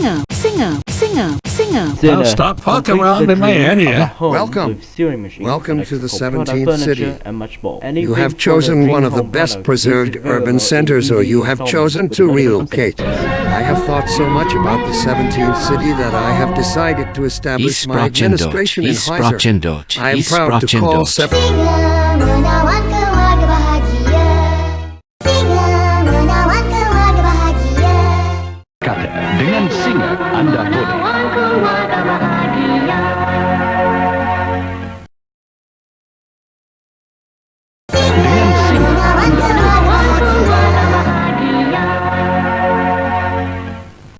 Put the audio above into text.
singer, singer, singer, singer. Now stop fucking around in my head here. Welcome. Welcome Welcome to the product 17th furniture city. And much more. Any You have chosen one of the best preserved urban centers, or you have chosen to relocate. I have thought so much about the 17th city that I have decided to establish my administration in Heiser. I am proud to call dengan singa anda boleh.